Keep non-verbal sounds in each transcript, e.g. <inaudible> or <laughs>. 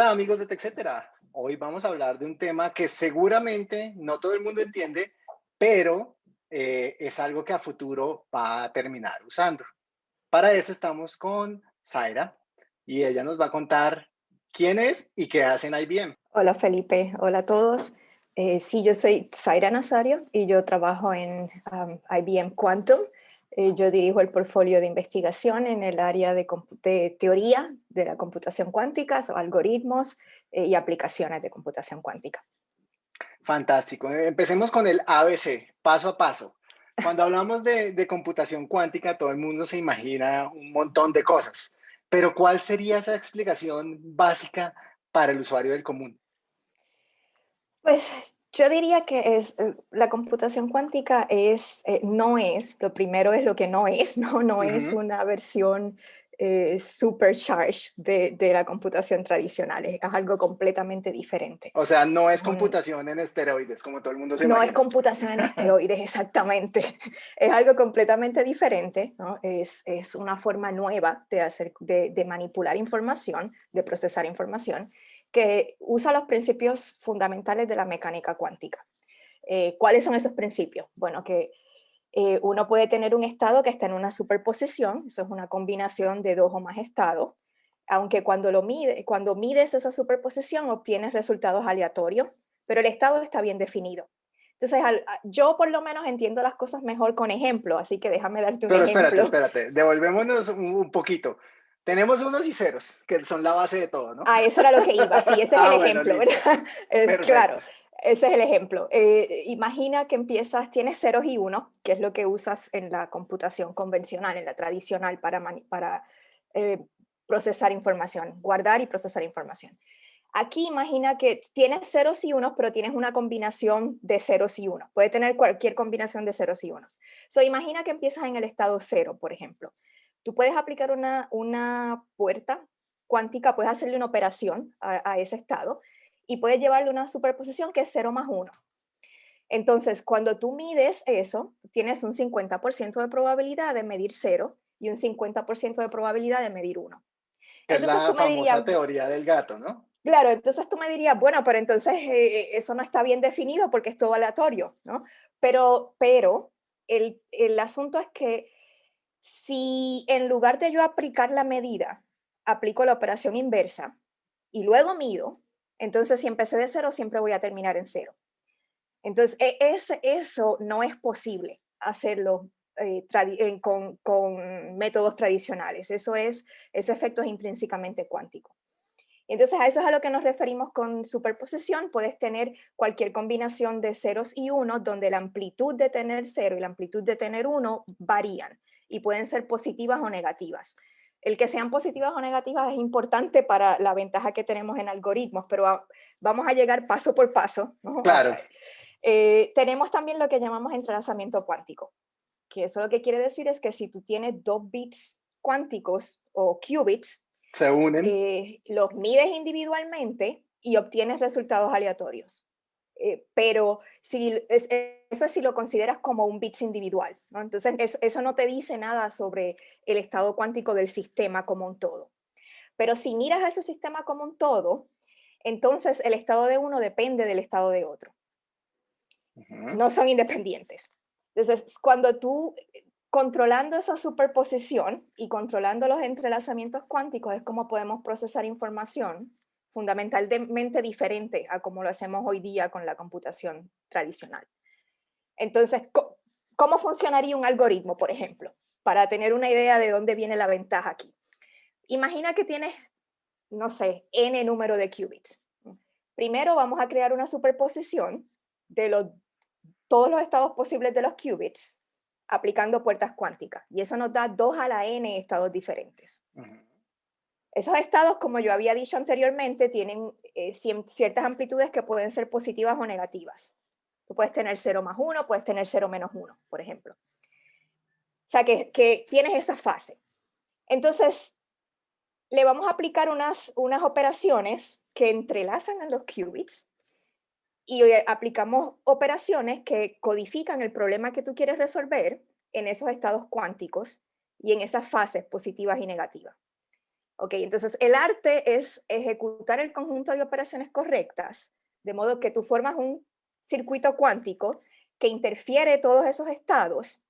Hola amigos de TechCetera. Hoy vamos a hablar de un tema que seguramente no todo el mundo entiende, pero eh, es algo que a futuro va a terminar usando. Para eso estamos con Zaira y ella nos va a contar quién es y qué hace en IBM. Hola Felipe, hola a todos. Eh, sí, yo soy Zaira Nazario y yo trabajo en um, IBM Quantum. Eh, yo dirijo el portfolio de investigación en el área de, teoría de la computación cuántica, algoritmos eh, y aplicaciones de computación cuántica. Fantástico. Empecemos con el ABC, paso a paso. Cuando hablamos de, de computación cuántica, todo el mundo se imagina un montón de cosas, pero ¿cuál sería esa explicación básica para el usuario del común? Pues yo diría que es, eh, la computación cuántica es, eh, no es, lo primero es lo que no es, <laughs> no, no es una versión eh, supercharged de, de, la computación tradicional, es algo completamente diferente. O sea, no es computación en esteroides, como todo el mundo se No imagina. es computación en esteroides, <laughs> exactamente. <laughs> Es algo completamente diferente, ¿no? es, es una forma nueva de, hacer, de, de manipular información, de procesar información, que usa los principios fundamentales de la mecánica cuántica. Eh, ¿Cuáles son esos principios? Bueno, que eh, uno puede tener un estado que está en una superposición, eso es una combinación de dos o más estados, aunque cuando, lo mide, cuando mides esa superposición obtienes resultados aleatorios, pero el estado está bien definido. Entonces, yo por lo menos entiendo las cosas mejor con ejemplo, así que déjame darte un ejemplo. Pero espérate, espérate, devolvémonos un poquito. Tenemos unos y ceros, que son la base de todo, ¿no? Ah, eso era lo que iba, sí, ese es <laughs> ah, el ejemplo, ¿verdad? <laughs> Es, claro, ese es el ejemplo. Eh, imagina que empiezas, tienes ceros y unos, que es lo que usas en la computación convencional, en la tradicional, para, para eh, procesar información, guardar y procesar información. Aquí imagina que tienes ceros y unos, pero tienes una combinación de ceros y unos. Puede tener cualquier combinación de ceros y unos. So, imagina que empiezas en el estado cero, por ejemplo. Tú puedes aplicar una, una puerta cuántica, puedes hacerle una operación a, ese estado y puedes llevarle una superposición que es 0 más 1. Entonces, cuando tú mides eso, tienes un 50% de probabilidad de medir 0 y un 50% de probabilidad de medir 1. Es la famosa teoría del gato, ¿no? Claro, entonces tú me dirías, bueno, pero entonces eh, eso no está bien definido porque es todo aleatorio, ¿no? Pero, pero el, el asunto es que si en lugar de yo aplicar la medida, aplico la operación inversa y luego mido, entonces si empecé de cero, siempre voy a terminar en cero. Entonces, e, eso no es posible hacerlo eh, con, con, métodos tradicionales. Eso es, ese efecto es intrínsecamente cuántico. Entonces, a eso es a lo que nos referimos con superposición. Puedes tener cualquier combinación de ceros y unos donde la amplitud de tener cero y la amplitud de tener uno varían y pueden ser positivas o negativas. El que sean positivas o negativas es importante para la ventaja que tenemos en algoritmos, pero vamos a llegar paso por paso. <laughs> Claro. Eh, tenemos también lo que llamamos entrelazamiento cuántico, que eso lo que quiere decir es que si tú tienes dos bits cuánticos o qubits, se unen. Eh, los mides individualmente y obtienes resultados aleatorios. Eh, pero si, eso es si lo consideras como un bits individual. ¿no? Entonces, eso, no te dice nada sobre el estado cuántico del sistema como un todo. Pero si miras a ese sistema como un todo, entonces el estado de uno depende del estado de otro. No son independientes. Entonces, cuando tú, controlando esa superposición y controlando los entrelazamientos cuánticos, es como podemos procesar información fundamentalmente diferente a como lo hacemos hoy día con la computación tradicional. Entonces, ¿cómo funcionaría un algoritmo, por ejemplo? Para tener una idea de dónde viene la ventaja aquí. Imagina que tienes, no sé, n número de qubits. Primero vamos a crear una superposición de los, todos los estados posibles de los qubits aplicando puertas cuánticas. Y eso nos da 2 a la n estados diferentes. Esos estados, como yo había dicho anteriormente, tienen eh, ciertas amplitudes que pueden ser positivas o negativas. Tú puedes tener 0 más 1, puedes tener 0 menos 1, por ejemplo. O sea, que, tienes esa fase. Entonces, le vamos a aplicar unas, unas operaciones que entrelazan a los qubits y aplicamos operaciones que codifican el problema que tú quieres resolver en esos estados cuánticos y en esas fases positivas y negativas. Ok, entonces el arte es ejecutar el conjunto de operaciones correctas, de modo que tú formas un circuito cuántico que interfiere todos esos estados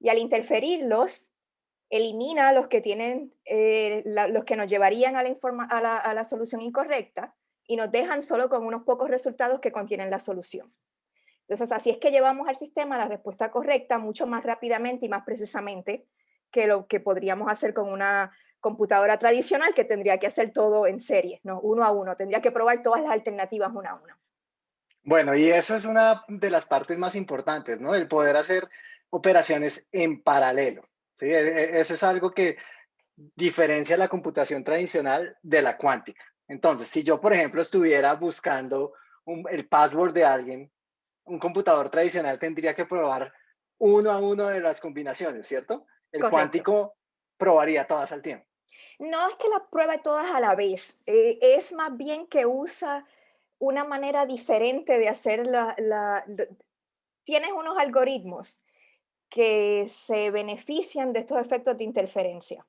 y al interferirlos elimina los que tienen, eh, los que nos llevarían a la, a la solución incorrecta y nos dejan solo con unos pocos resultados que contienen la solución. Entonces, así es que llevamos al sistema la respuesta correcta mucho más rápidamente y más precisamente que lo que podríamos hacer con una computadora tradicional que tendría que hacer todo en serie, ¿no? uno a uno, tendría que probar todas las alternativas una a una. Bueno, y eso es una de las partes más importantes, ¿no? El poder hacer operaciones en paralelo. ¿sí? E, e, eso es algo que diferencia la computación tradicional de la cuántica. Entonces, si yo, por ejemplo, estuviera buscando el password de alguien, un computador tradicional tendría que probar uno a uno de las combinaciones, ¿cierto? El cuántico probaría todas al tiempo. No es que las pruebe todas a la vez, eh, es más bien que usa una manera diferente de hacer la, Tienes unos algoritmos que se benefician de estos efectos de interferencia.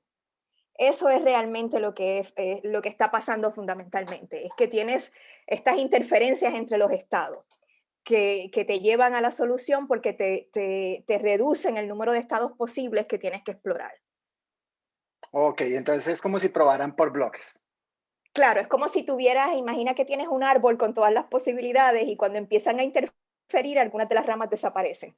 Eso es realmente lo que, eh, lo que está pasando fundamentalmente, es que tienes estas interferencias entre los estados que, te llevan a la solución porque te, te reducen el número de estados posibles que tienes que explorar. Ok, entonces es como si probaran por bloques. Claro, es como si tuvieras, imagina que tienes un árbol con todas las posibilidades y cuando empiezan a interferir, algunas de las ramas desaparecen.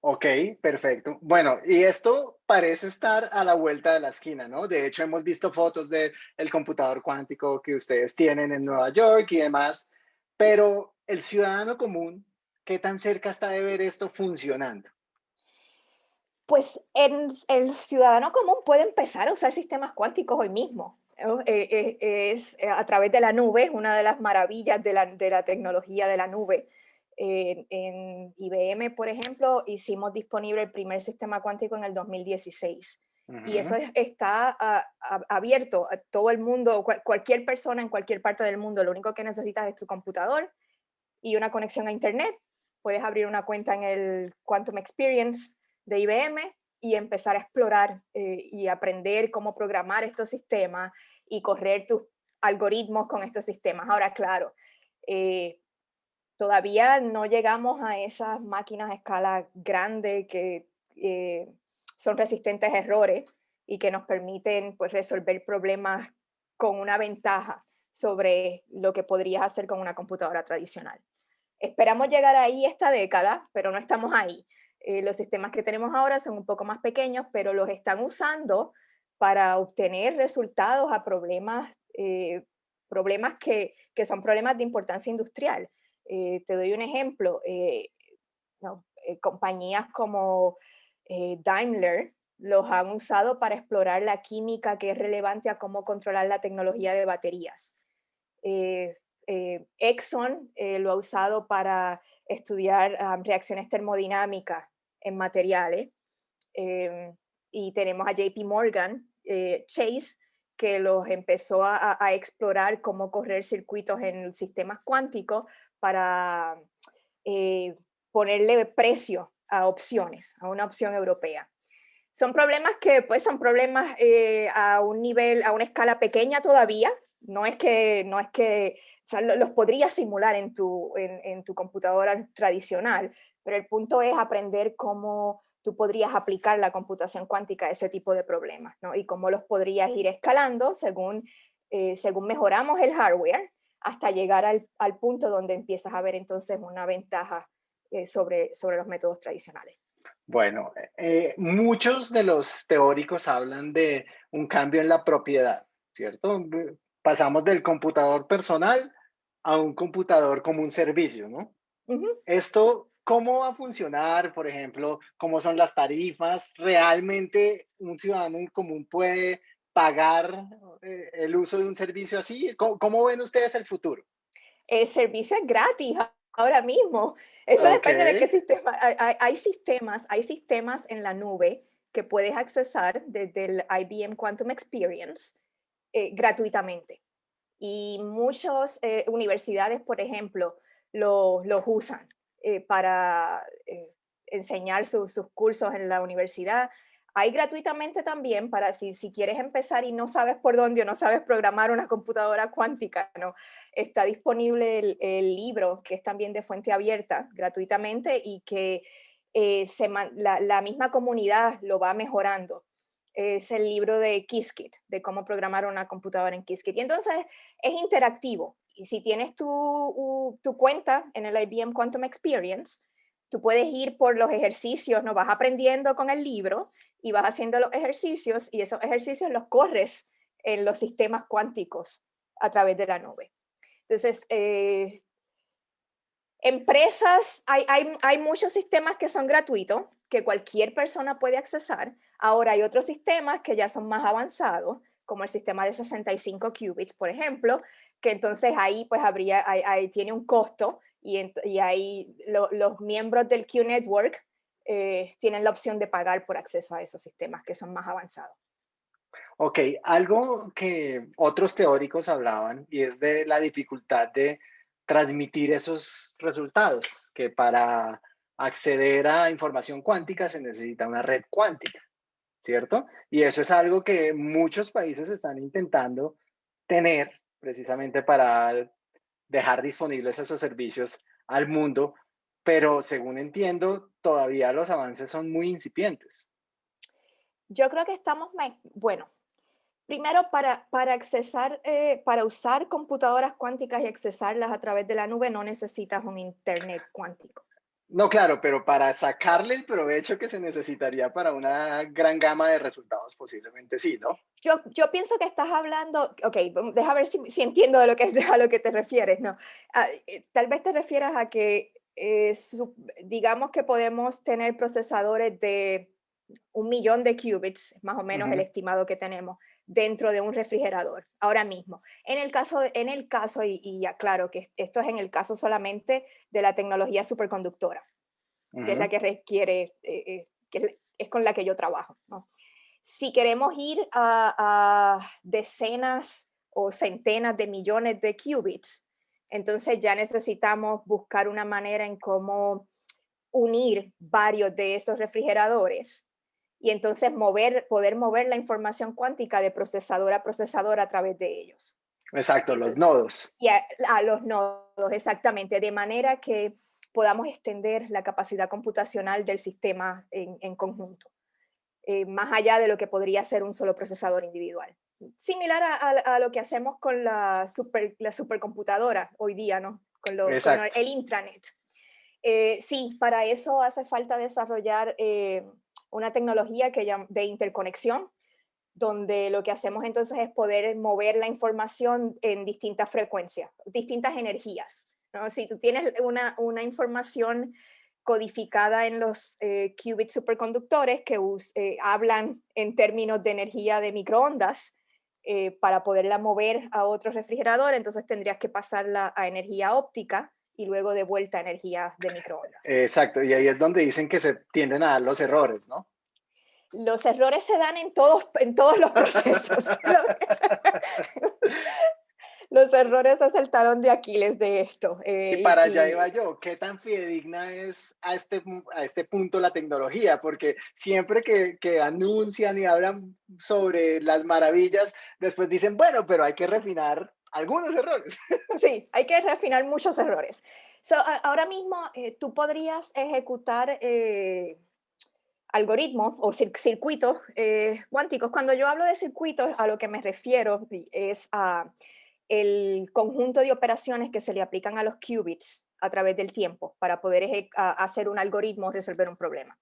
Ok, perfecto. Bueno, y esto parece estar a la vuelta de la esquina, ¿no? De hecho, hemos visto fotos del el computador cuántico que ustedes tienen en Nueva York y demás, pero el ciudadano común, ¿qué tan cerca está de ver esto funcionando? pues el ciudadano común puede empezar a usar sistemas cuánticos hoy mismo. Eh, eh, es eh, a través de la nube, una de las maravillas de la, tecnología de la nube. en IBM, por ejemplo, hicimos disponible el primer sistema cuántico en el 2016. Y eso está abierto a todo el mundo, cualquier persona en cualquier parte del mundo. Lo único que necesitas es tu computador y una conexión a Internet. Puedes abrir una cuenta en el Quantum Experience de IBM y empezar a explorar eh, y aprender cómo programar estos sistemas y correr tus algoritmos con estos sistemas. Ahora, claro, eh, todavía no llegamos a esas máquinas a escala grande que eh, son resistentes a errores y que nos permiten pues, resolver problemas con una ventaja sobre lo que podrías hacer con una computadora tradicional. Esperamos llegar ahí esta década, pero no estamos ahí. Eh, los sistemas que tenemos ahora son un poco más pequeños, pero los están usando para obtener resultados a problemas, eh, problemas que, que, son problemas de importancia industrial. Eh, te doy un ejemplo. compañías como Daimler los han usado para explorar la química que es relevante a cómo controlar la tecnología de baterías. Exxon lo ha usado para estudiar reacciones termodinámicas en materiales. Em, y tenemos a JP Morgan eh, Chase, que los empezó a, explorar cómo correr circuitos en sistemas cuánticos para eh, ponerle precio a opciones, a una opción europea. Son problemas que pues son problemas eh, a un nivel, a una escala pequeña todavía, no es que, no es que los podrías simular en tu, en, tu computadora tradicional, pero el punto es aprender cómo tú podrías aplicar la computación cuántica a ese tipo de problemas, ¿no? Y cómo los podrías ir escalando según, eh, según mejoramos el hardware hasta llegar al, al, punto donde empiezas a ver entonces una ventaja eh, sobre, sobre los métodos tradicionales. Bueno, eh, muchos de los teóricos hablan de un cambio en la propiedad, ¿cierto? Pasamos del computador personal a un computador como un servicio, ¿no? Esto ¿Cómo va a funcionar, por ejemplo, cómo son las tarifas? ¿Realmente un ciudadano común puede pagar eh, el uso de un servicio así? ¿Cómo, ven ustedes el futuro? El servicio es gratis ahora mismo. Eso depende de qué sistema. Hay, sistemas, hay sistemas en la nube que puedes accesar desde el IBM Quantum Experience eh, gratuitamente. Y muchas eh, universidades, por ejemplo, los usan. Eh, para eh, enseñar sus cursos en la universidad. Hay gratuitamente también para si, si quieres empezar y no sabes por dónde o no sabes programar una computadora cuántica, ¿no? Está disponible el, libro que es también de fuente abierta gratuitamente y que se, la misma comunidad lo va mejorando es el libro de Qiskit, de cómo programar una computadora en Qiskit. Y entonces es interactivo. Y si tienes tu, tu, cuenta en el IBM Quantum Experience, tú puedes ir por los ejercicios, ¿no? Vas aprendiendo con el libro y vas haciendo los ejercicios y esos ejercicios los corres en los sistemas cuánticos a través de la nube. Entonces, eh, empresas, hay, hay, hay muchos sistemas que son gratuitos, que cualquier persona puede accesar. Ahora hay otros sistemas que ya son más avanzados, como el sistema de 65 qubits, por ejemplo, que entonces ahí pues habría, ahí, tiene un costo y, ahí los miembros del Q-Network eh, tienen la opción de pagar por acceso a esos sistemas que son más avanzados. Ok, algo que otros teóricos hablaban y es de la dificultad de transmitir esos resultados, que para acceder a información cuántica se necesita una red cuántica, ¿cierto? Y eso es algo que muchos países están intentando tener precisamente para dejar disponibles esos servicios al mundo, pero según entiendo, todavía los avances son muy incipientes. Yo creo que estamos, bueno, primero para, para accesar, eh, para usar computadoras cuánticas y accesarlas a través de la nube no necesitas un internet cuántico. No, claro, pero para sacarle el provecho que se necesitaría para una gran gama de resultados, posiblemente sí, ¿no? Yo, yo pienso que estás hablando, ok, deja ver si, si entiendo de lo que, a lo que te refieres, ¿no? Ah, eh, tal vez te refieras a que, eh, digamos que podemos tener procesadores de un millón de qubits, más o menos el estimado que tenemos, dentro de un refrigerador ahora mismo. En el caso, en el caso y, y aclaro que esto es en el caso solamente de la tecnología superconductora, que es la que requiere, eh, eh, que es, con la que yo trabajo. Si queremos ir a, decenas o centenas de millones de qubits, entonces ya necesitamos buscar una manera en cómo unir varios de esos refrigeradores y entonces mover, poder mover la información cuántica de procesador a procesador a través de ellos. Exacto, los nodos. Y a, los nodos, exactamente, de manera que podamos extender la capacidad computacional del sistema en, conjunto, eh, más allá de lo que podría ser un solo procesador individual. Similar a, lo que hacemos con la, super, la supercomputadora hoy día, ¿no? Con, lo, el intranet. Eh, sí, para eso hace falta desarrollar eh, una tecnología que de interconexión, donde lo que hacemos entonces es poder mover la información en distintas frecuencias, distintas energías. Si tú tienes una, una información codificada en los eh, qubit superconductores que eh, hablan en términos de energía de microondas, eh, para poderla mover a otro refrigerador, entonces tendrías que pasarla a energía óptica, y luego de vuelta a energía de microondas. Exacto, y ahí es donde dicen que se tienden a dar los errores, ¿no? Los errores se dan en todos, en todos los procesos. <laughs> <laughs> los errores es el talón de Aquiles de esto. Eh, y para allá iba yo, ¿qué tan fidedigna es a este, a este punto la tecnología? Porque siempre que, que anuncian y hablan sobre las maravillas, después dicen, bueno, pero hay que refinar algunos errores. <laughs> Sí, hay que refinar muchos errores. ahora mismo eh, tú podrías ejecutar eh, algoritmos o circuitos eh, cuánticos. Cuando yo hablo de circuitos, a lo que me refiero es a el conjunto de operaciones que se le aplican a los qubits a través del tiempo para poder hacer un algoritmo o resolver un problema.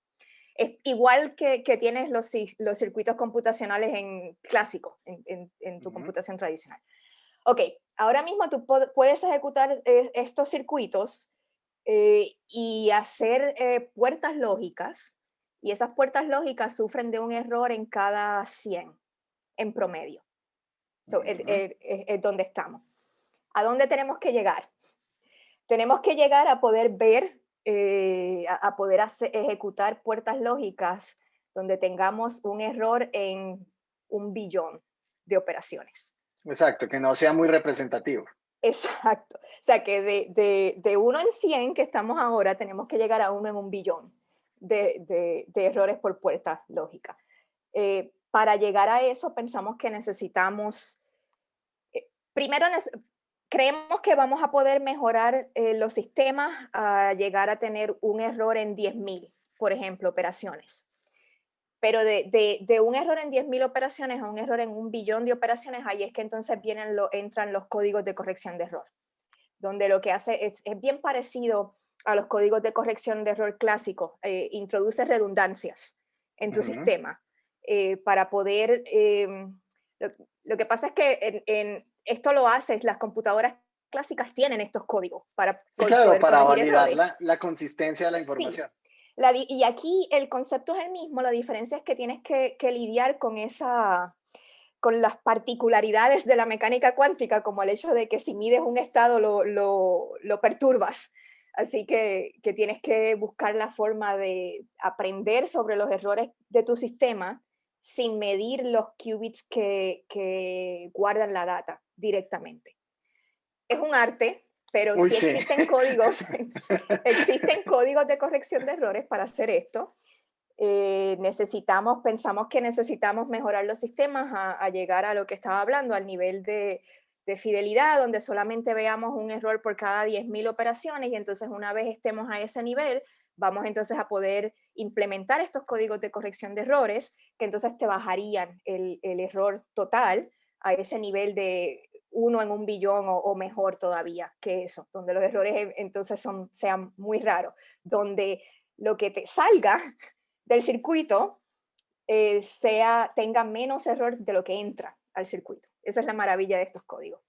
Es igual que, que tienes los, los, circuitos computacionales en clásico, en, en, tu computación tradicional. Ok, ahora mismo tú puedes ejecutar eh, estos circuitos eh, y hacer eh, puertas lógicas, y esas puertas lógicas sufren de un error en cada 100 en promedio. es, donde estamos. ¿A dónde tenemos que llegar? Tenemos que llegar a poder ver, a, poder ejecutar puertas lógicas donde tengamos un error en un billón de operaciones. Exacto, que no sea muy representativo. Exacto. O sea, que de, de, de uno en 100 que estamos ahora, tenemos que llegar a uno en un billón de, de, errores por puerta lógica. Eh, para llegar a eso pensamos que necesitamos, eh, primero creemos que vamos a poder mejorar eh, los sistemas a llegar a tener un error en 10.000, por ejemplo, operaciones. Pero de, de, un error en 10.000 operaciones a un error en un billón de operaciones, ahí es que entonces vienen lo, entran los códigos de corrección de error, donde lo que hace es, es bien parecido a los códigos de corrección de error clásicos, eh, introduce redundancias en tu sistema eh, para poder... Em, lo, que pasa es que en, esto lo haces, las computadoras clásicas tienen estos códigos para... claro, para validar la, la, consistencia de la información. Y aquí el concepto es el mismo, la diferencia es que tienes que, lidiar con esa con las particularidades de la mecánica cuántica, como el hecho de que si mides un estado lo, lo, lo perturbas. Así que, que, tienes que buscar la forma de aprender sobre los errores de tu sistema sin medir los qubits que, que guardan la data directamente. Es un arte, pero si existen códigos, <laughs> existen códigos de corrección de errores para hacer esto. Eh, necesitamos, pensamos que necesitamos mejorar los sistemas a, llegar a lo que estaba hablando, al nivel de, de fidelidad, donde solamente veamos un error por cada 10.000 operaciones y entonces una vez estemos a ese nivel, vamos entonces a poder implementar estos códigos de corrección de errores, que entonces te bajarían el, el error total a ese nivel de uno en un billón o, mejor todavía que eso, donde los errores entonces son, sean muy raros, donde lo que te salga <laughs> del circuito eh, sea, tenga menos error de lo que entra al circuito. Esa es la maravilla de estos códigos.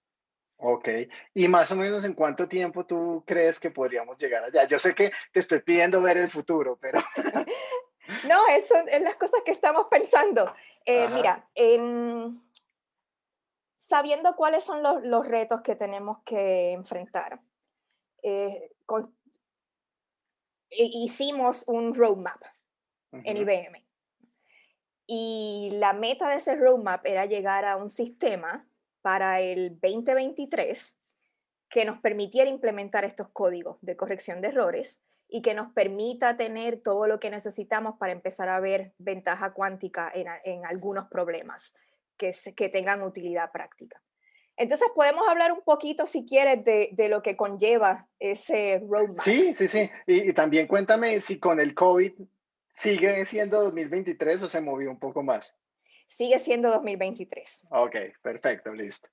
Ok, y más o menos en cuánto tiempo tú crees que podríamos llegar allá. Yo sé que te estoy pidiendo ver el futuro, pero... <laughs> no, eso es las cosas que estamos pensando. Eh, mira, en, sabiendo cuáles son los, retos que tenemos que enfrentar, eh, hicimos un roadmap en IBM. Y la meta de ese roadmap era llegar a un sistema para el 2023 que nos permitiera implementar estos códigos de corrección de errores y que nos permita tener todo lo que necesitamos para empezar a ver ventaja cuántica en algunos problemas que, tengan utilidad práctica. Entonces podemos hablar un poquito, si quieres, de, lo que conlleva ese roadmap. Sí, sí, sí. Y, también cuéntame si con el COVID sigue siendo 2023 o se movió un poco más. Sigue siendo 2023. Ok, perfecto, listo.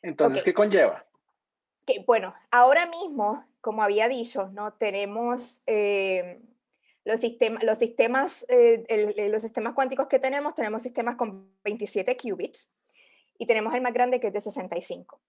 Entonces, ¿qué conlleva? Que, bueno, ahora mismo, como había dicho, ¿no? tenemos eh, los, sistemas, los, sistemas, eh, eh, los sistemas cuánticos que tenemos, tenemos sistemas con 27 qubits y tenemos el más grande que es de 65.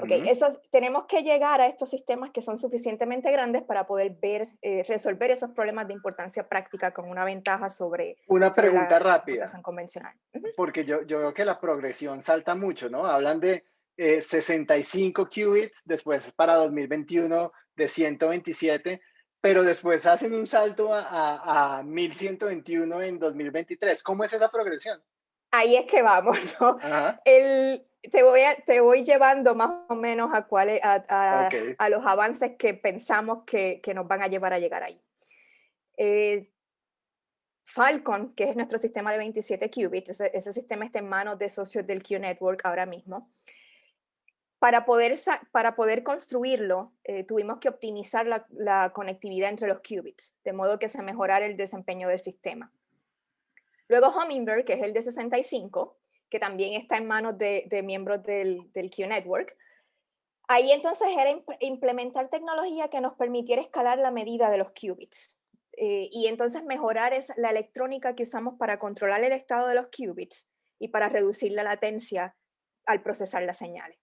okay, eso, tenemos que llegar a estos sistemas que son suficientemente grandes para poder ver, eh, resolver esos problemas de importancia práctica con una ventaja sobre Una pregunta la rápida. convencional. Porque yo, yo veo que la progresión salta mucho, ¿no? Hablan de 65 qubits, después para 2021 de 127 pero después hacen un salto a, a, 1121 en 2023. ¿Cómo es esa progresión? Ahí es que vamos, <laughs> ¿no? El, te, voy te voy llevando más o menos a, cuáles, a, a, los avances que pensamos que, que, nos van a llevar a llegar ahí. Eh, Falcon, que es nuestro sistema de 27 qubits, ese, ese, sistema está en manos de socios del Q-Network ahora mismo para poder, para poder construirlo, eh, tuvimos que optimizar la, conectividad entre los qubits, de modo que se mejorara el desempeño del sistema. Luego Hummingbird, que es el de 65, que también está en manos de, miembros del, del Q-Network. Ahí entonces era implementar tecnología que nos permitiera escalar la medida de los qubits. Eh, y entonces mejorar la electrónica que usamos para controlar el estado de los qubits y para reducir la latencia al procesar las señales.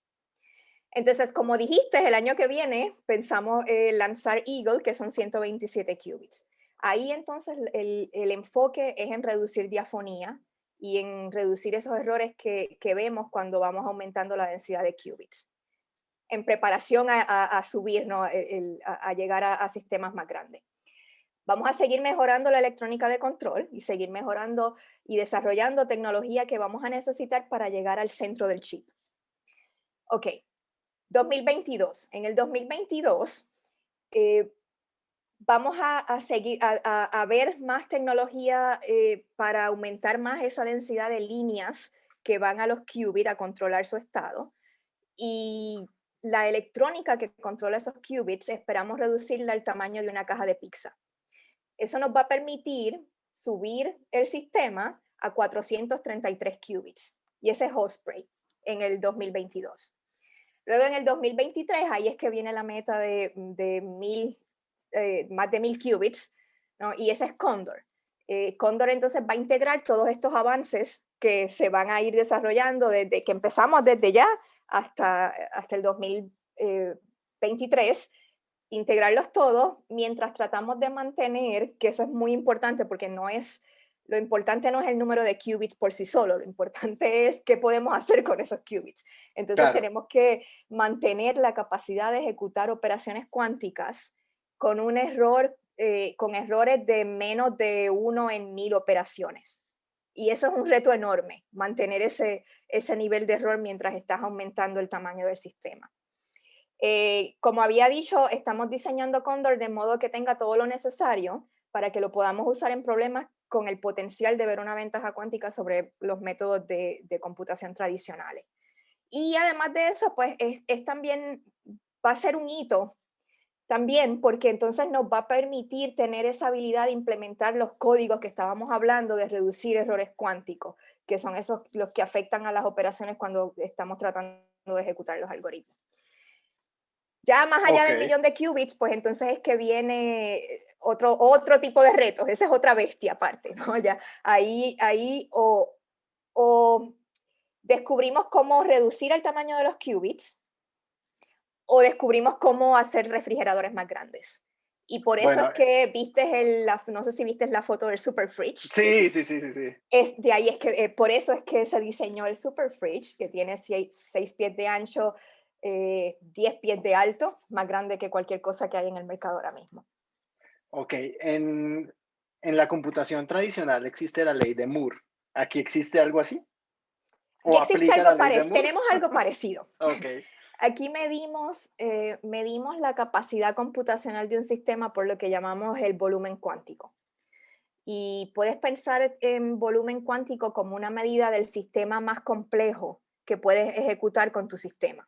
Entonces, como dijiste, el año que viene pensamos eh, lanzar Eagle, que son 127 qubits. Ahí entonces el, enfoque es en reducir diafonía y en reducir esos errores que, vemos cuando vamos aumentando la densidad de qubits, en preparación a, subir, a, llegar a, sistemas más grandes. Vamos a seguir mejorando la electrónica de control y seguir mejorando y desarrollando tecnología que vamos a necesitar para llegar al centro del chip. Ok, 2022. En el 2022, eh, vamos a, seguir, a, ver más tecnología eh, para aumentar más esa densidad de líneas que van a los qubits a controlar su estado. Y la electrónica que controla esos qubits, esperamos reducirla al tamaño de una caja de pizza. Eso nos va a permitir subir el sistema a 433 qubits. Y ese es Osprey en el 2022. Luego en el 2023, ahí es que viene la meta de, eh, más de mil qubits, ¿no? y ese es Condor. Eh, Condor entonces va a integrar todos estos avances que se van a ir desarrollando desde que empezamos desde ya hasta, hasta el 2023, integrarlos todos mientras tratamos de mantener, que eso es muy importante porque no es, lo importante no es el número de qubits por sí solo, lo importante <laughs> es qué podemos hacer con esos qubits. Entonces tenemos que mantener la capacidad de ejecutar operaciones cuánticas con un error, eh, con errores de menos de uno en mil operaciones. Y eso es un reto enorme, mantener ese, ese nivel de error mientras estás aumentando el tamaño del sistema. Eh, como había dicho, estamos diseñando Condor de modo que tenga todo lo necesario para que lo podamos usar en problemas con el potencial de ver una ventaja cuántica sobre los métodos de, de computación tradicionales. Y además de eso, pues es, es, también, va a ser un hito también porque entonces nos va a permitir tener esa habilidad de implementar los códigos que estábamos hablando de reducir errores cuánticos, que son esos los que afectan a las operaciones cuando estamos tratando de ejecutar los algoritmos. Ya más allá del millón de qubits, pues entonces es que viene otro, otro tipo de retos, esa es otra bestia aparte, ¿no? <laughs> Ya ahí, ahí o, o descubrimos cómo reducir el tamaño de los qubits, o descubrimos cómo hacer refrigeradores más grandes. Y por eso es que viste el, la, no sé si viste la foto del Super Fridge. Sí, sí, sí, sí, sí. Es, de ahí es que, eh, por eso es que se diseñó el Super Fridge, que tiene 6 pies de ancho, 10 eh, pies de alto, más grande que cualquier cosa que hay en el mercado ahora mismo. Ok, en, en la computación tradicional existe la ley de Moore. ¿Aquí existe algo así? ¿O existe algo parecido. Tenemos algo <laughs> parecido. ok. Aquí medimos, eh, medimos la capacidad computacional de un sistema por lo que llamamos el volumen cuántico. Y puedes pensar en volumen cuántico como una medida del sistema más complejo que puedes ejecutar con tu sistema.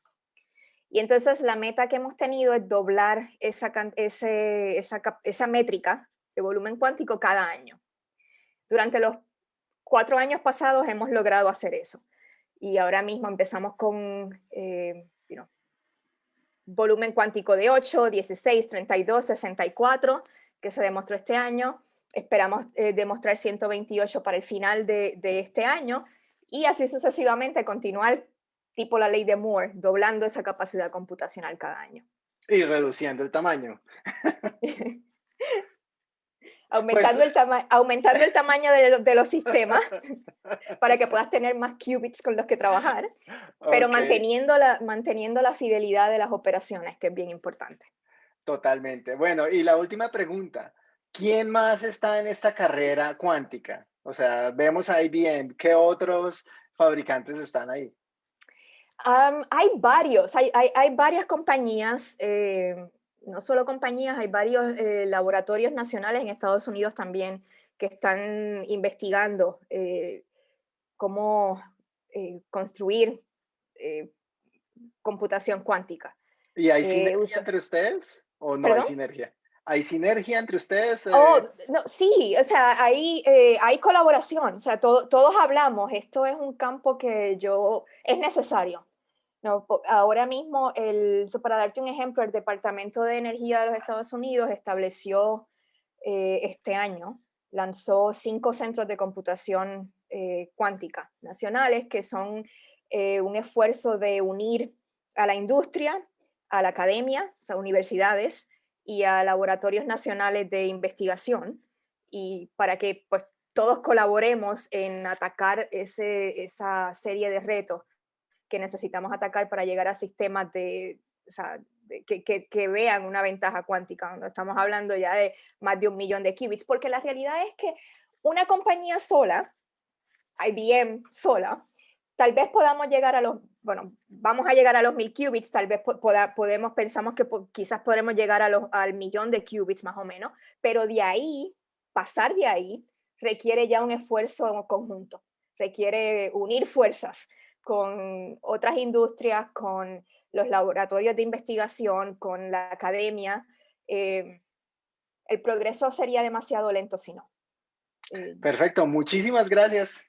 Y entonces la meta que hemos tenido es doblar esa, esa, esa métrica de volumen cuántico cada año. Durante los cuatro años pasados hemos logrado hacer eso. Y ahora mismo empezamos con eh, volumen cuántico de 8, 16, 32, 64, que se demostró este año. Esperamos eh, demostrar 128 para el final de, este año y así sucesivamente continuar tipo la ley de Moore, doblando esa capacidad computacional cada año. Y reduciendo el tamaño. <laughs> aumentando, pues el aumentando el tamaño de, los sistemas <laughs> para que puedas tener más qubits con los que trabajar, pero manteniendo, la, manteniendo la fidelidad de las operaciones, que es bien importante. Totalmente. Bueno, y la última pregunta. ¿Quién más está en esta carrera cuántica? O sea, vemos a IBM. ¿Qué otros fabricantes están ahí? Hay varios, hay, hay, hay varias compañías. Eh, no solo compañías, hay varios eh, laboratorios nacionales en Estados Unidos también que están investigando eh, cómo construir computación cuántica. ¿Y hay sinergia entre ustedes o no hay sinergia? ¿Hay sinergia entre ustedes? Oh, no, sí, o sea, hay, hay colaboración, o sea, todos hablamos, esto es un campo que yo, es necesario, no, ahora mismo, el, para darte un ejemplo, el Departamento de Energía de los Estados Unidos estableció eh, este año, lanzó cinco centros de computación eh, cuántica nacionales que son eh, un esfuerzo de unir a la industria, a la academia, o sea, universidades y a laboratorios nacionales de investigación y para que pues, todos colaboremos en atacar ese, esa serie de retos que necesitamos atacar para llegar a sistemas de, que, que, vean una ventaja cuántica, cuando estamos hablando ya de más de un millón de qubits, porque la realidad es que una compañía sola, IBM sola, tal vez podamos llegar a los bueno, vamos a llegar a los mil qubits, tal vez podemos, pensamos que quizás podremos llegar a los, al millón de qubits más o menos, pero de ahí, pasar de ahí, requiere ya un esfuerzo conjunto, requiere unir fuerzas con otras industrias, con los laboratorios de investigación, con la academia. Eh, el progreso sería demasiado lento si no. Perfecto, muchísimas gracias.